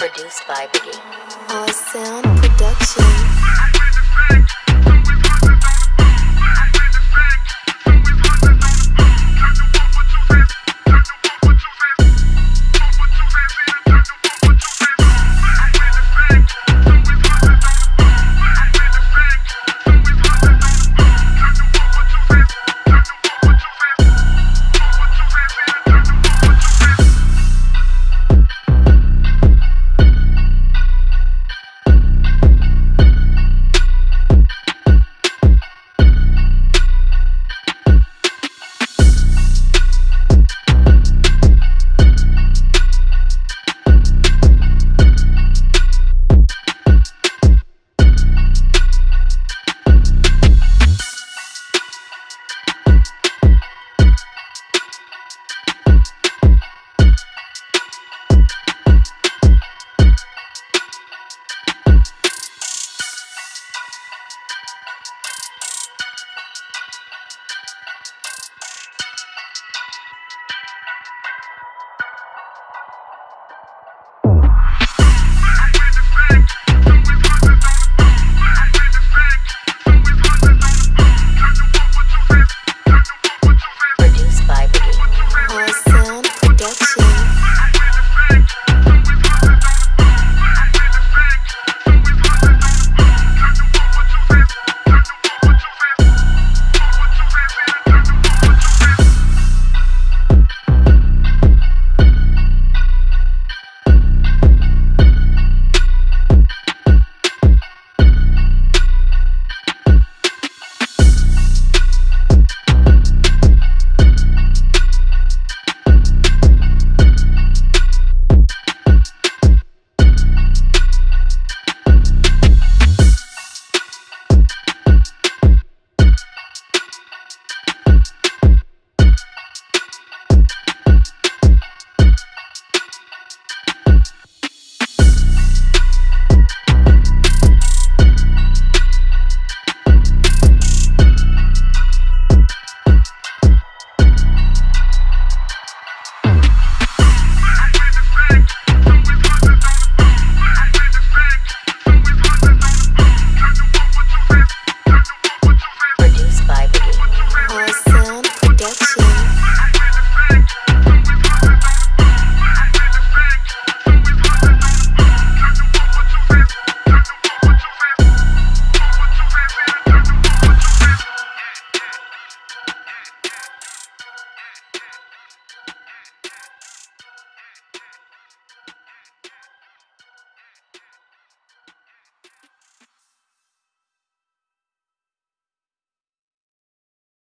Produced by Biggie. Our sound production.